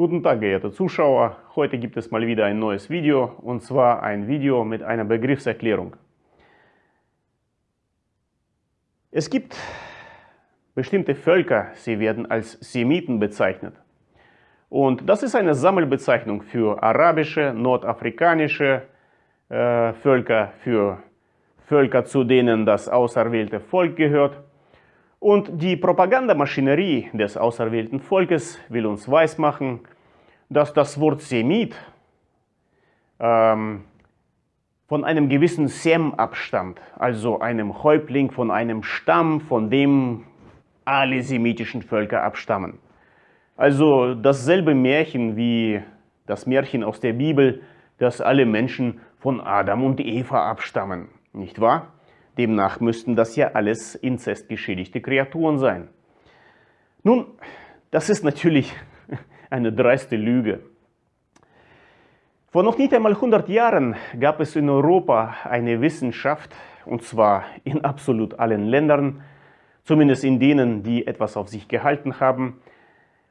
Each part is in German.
Guten Tag, geehrte Zuschauer. Heute gibt es mal wieder ein neues Video und zwar ein Video mit einer Begriffserklärung. Es gibt bestimmte Völker, sie werden als Semiten bezeichnet. Und das ist eine Sammelbezeichnung für arabische, nordafrikanische äh, Völker, für Völker, zu denen das auserwählte Volk gehört. Und die Propagandamaschinerie des auserwählten Volkes will uns weismachen, dass das Wort Semit ähm, von einem gewissen Sem abstammt, also einem Häuptling von einem Stamm, von dem alle semitischen Völker abstammen. Also dasselbe Märchen wie das Märchen aus der Bibel, dass alle Menschen von Adam und Eva abstammen, nicht wahr? Demnach müssten das ja alles inzestgeschädigte Kreaturen sein. Nun, das ist natürlich eine dreiste Lüge. Vor noch nicht einmal 100 Jahren gab es in Europa eine Wissenschaft, und zwar in absolut allen Ländern, zumindest in denen, die etwas auf sich gehalten haben.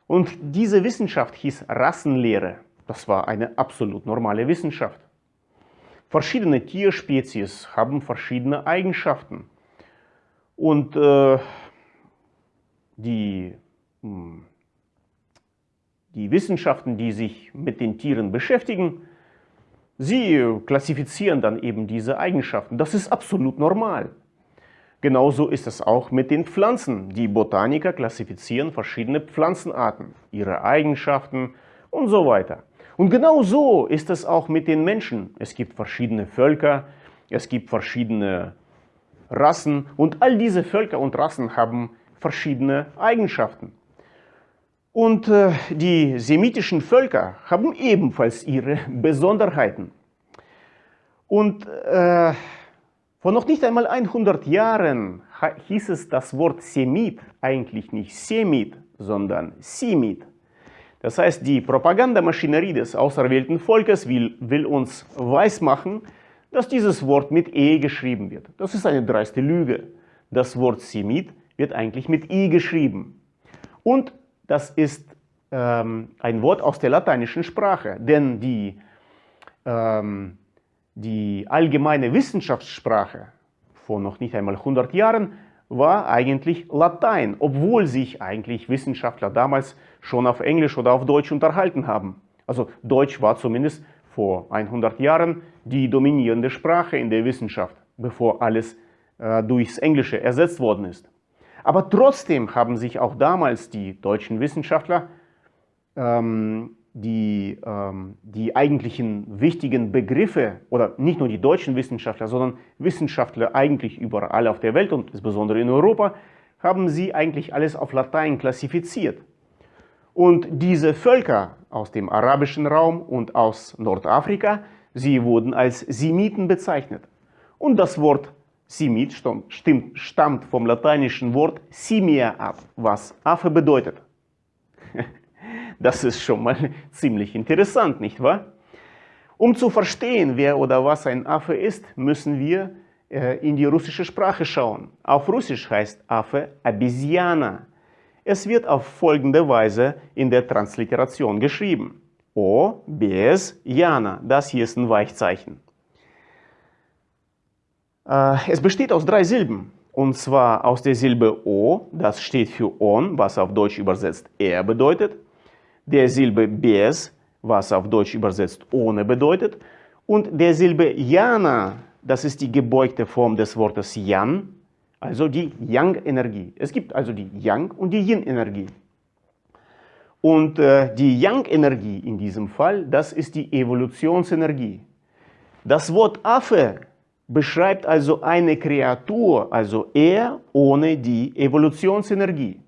Und diese Wissenschaft hieß Rassenlehre. Das war eine absolut normale Wissenschaft. Verschiedene Tierspezies haben verschiedene Eigenschaften. Und äh, die, hm, die Wissenschaften, die sich mit den Tieren beschäftigen, sie klassifizieren dann eben diese Eigenschaften. Das ist absolut normal. Genauso ist es auch mit den Pflanzen. Die Botaniker klassifizieren verschiedene Pflanzenarten, ihre Eigenschaften und so weiter. Und genau so ist es auch mit den Menschen. Es gibt verschiedene Völker, es gibt verschiedene Rassen und all diese Völker und Rassen haben verschiedene Eigenschaften. Und äh, die semitischen Völker haben ebenfalls ihre Besonderheiten. Und äh, vor noch nicht einmal 100 Jahren hieß es das Wort Semit eigentlich nicht Semit, sondern Simit. Das heißt, die Propagandamaschinerie des auserwählten Volkes will, will uns weismachen, dass dieses Wort mit E geschrieben wird. Das ist eine dreiste Lüge. Das Wort Semit wird eigentlich mit I geschrieben. Und das ist ähm, ein Wort aus der lateinischen Sprache, denn die, ähm, die allgemeine Wissenschaftssprache vor noch nicht einmal 100 Jahren war eigentlich Latein, obwohl sich eigentlich Wissenschaftler damals schon auf Englisch oder auf Deutsch unterhalten haben. Also Deutsch war zumindest vor 100 Jahren die dominierende Sprache in der Wissenschaft, bevor alles äh, durchs Englische ersetzt worden ist. Aber trotzdem haben sich auch damals die deutschen Wissenschaftler ähm, die, ähm, die eigentlichen wichtigen Begriffe, oder nicht nur die deutschen Wissenschaftler, sondern Wissenschaftler eigentlich überall auf der Welt und insbesondere in Europa, haben sie eigentlich alles auf Latein klassifiziert. Und diese Völker aus dem arabischen Raum und aus Nordafrika, sie wurden als Semiten bezeichnet. Und das Wort Semit stammt vom lateinischen Wort simia ab, was Affe bedeutet. Das ist schon mal ziemlich interessant, nicht wahr? Um zu verstehen, wer oder was ein Affe ist, müssen wir äh, in die russische Sprache schauen. Auf Russisch heißt Affe Обезьяна. Es wird auf folgende Weise in der Transliteration geschrieben. O, без, Jana. Das hier ist ein Weichzeichen. Äh, es besteht aus drei Silben. Und zwar aus der Silbe O, das steht für On, was auf Deutsch übersetzt er bedeutet der Silbe Bes, was auf Deutsch übersetzt ohne bedeutet, und der Silbe Jana, das ist die gebeugte Form des Wortes Yan, also die Yang-Energie. Es gibt also die Yang- und die Yin-Energie. Und äh, die Yang-Energie in diesem Fall, das ist die Evolutionsenergie. Das Wort Affe beschreibt also eine Kreatur, also er ohne die Evolutionsenergie.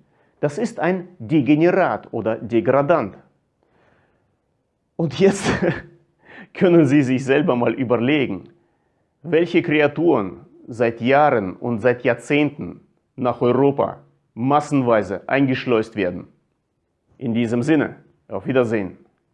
Das ist ein Degenerat oder Degradant. Und jetzt können Sie sich selber mal überlegen, welche Kreaturen seit Jahren und seit Jahrzehnten nach Europa massenweise eingeschleust werden. In diesem Sinne, auf Wiedersehen.